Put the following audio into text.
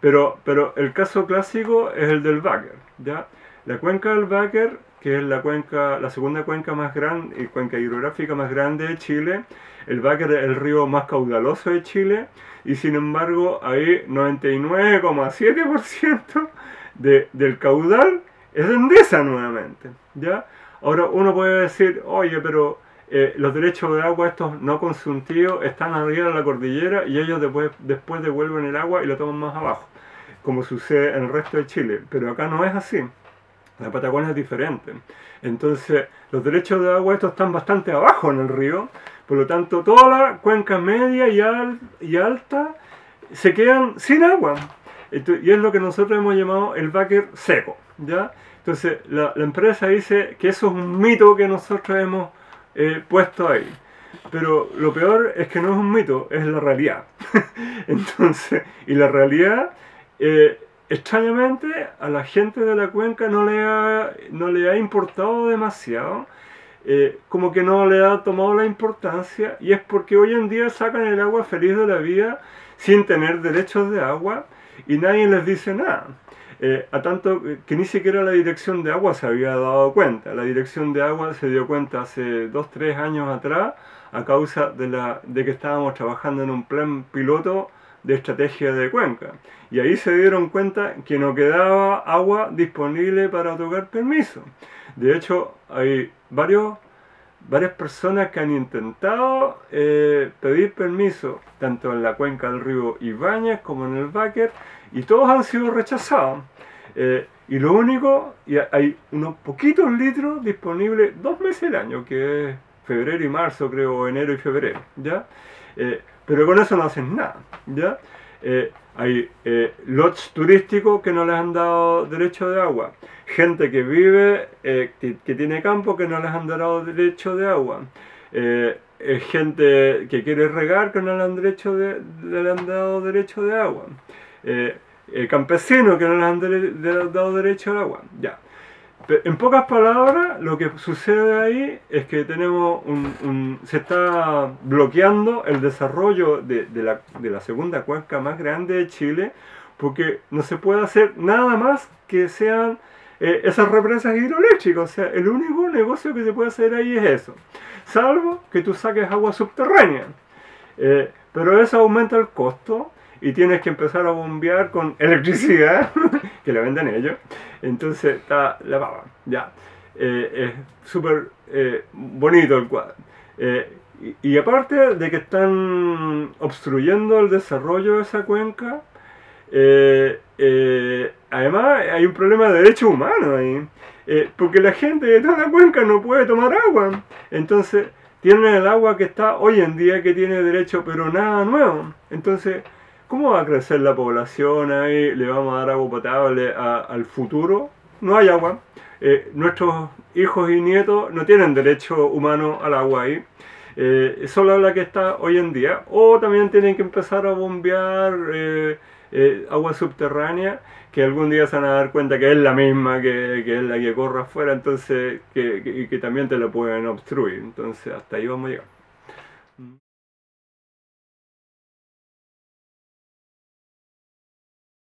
Pero, pero el caso clásico es el del Báquer, ¿ya? La cuenca del Báquer, que es la cuenca, la segunda cuenca más grande y cuenca hidrográfica más grande de Chile, el Báquer es el río más caudaloso de Chile y sin embargo ahí 99,7% de, del caudal es endesa nuevamente, ¿ya? Ahora uno puede decir, oye, pero eh, los derechos de agua estos no consultivos están arriba de la cordillera y ellos después, después devuelven el agua y lo toman más abajo, como sucede en el resto de Chile. Pero acá no es así. La Patagonia es diferente. Entonces, los derechos de agua estos están bastante abajo en el río, por lo tanto, toda la cuenca media y, y alta se quedan sin agua. Y es lo que nosotros hemos llamado el backer seco. ¿ya? Entonces, la, la empresa dice que eso es un mito que nosotros hemos eh, puesto ahí. Pero lo peor es que no es un mito, es la realidad. Entonces, y la realidad, eh, extrañamente, a la gente de la cuenca no le ha, no le ha importado demasiado. Eh, como que no le ha tomado la importancia y es porque hoy en día sacan el agua feliz de la vida sin tener derechos de agua y nadie les dice nada. Eh, a tanto que ni siquiera la dirección de agua se había dado cuenta. La dirección de agua se dio cuenta hace 2-3 años atrás a causa de, la, de que estábamos trabajando en un plan piloto de estrategia de cuenca. Y ahí se dieron cuenta que no quedaba agua disponible para otorgar permiso. De hecho, hay varios, varias personas que han intentado eh, pedir permiso, tanto en la cuenca del río Ibáñez como en el Báquer, y todos han sido rechazados. Eh, y lo único, y hay unos poquitos litros disponibles dos meses al año, que es febrero y marzo, creo, enero y febrero, ¿ya? Eh, pero con eso no hacen nada, ¿ya? Eh, hay lots turísticos que no les han dado derecho de agua, gente que vive, que, tiene campo que no les han dado derecho de agua, gente que quiere regar que no le han, derecho de, le han dado derecho de agua eh, campesinos que no les han dado derecho al agua. Ya. En pocas palabras, lo que sucede ahí es que tenemos un, se está bloqueando el desarrollo de, la, segunda cuenca más grande de Chile porque no se puede hacer nada más que sean eh, esas represas hidroeléctricas. O sea, el único negocio que se puede hacer ahí es eso. Salvo que tú saques agua subterránea. Eh, pero eso aumenta el costo y tienes que empezar a bombear con electricidad, que la venden ellos. Entonces está la pava, ya. Eh, es súper eh, bonito el cuadro. Eh, y, aparte de que están obstruyendo el desarrollo de esa cuenca, además hay un problema de derechos humanos ahí. porque la gente de toda la cuenca no puede tomar agua. Entonces tienen el agua que está hoy en día que tiene derecho, pero nada nuevo. Entonces ¿Cómo va a crecer la población ahí? ¿Le vamos a dar agua potable al futuro? No hay agua. Eh, nuestros hijos y nietos no tienen derecho humano al agua ahí. Eh, solo la que está hoy en día. O también tienen que empezar a bombear eh, agua subterránea que algún día se van a dar cuenta que es la misma que, es la que corre afuera, entonces que, que también te la pueden obstruir. Entonces hasta ahí vamos a llegar.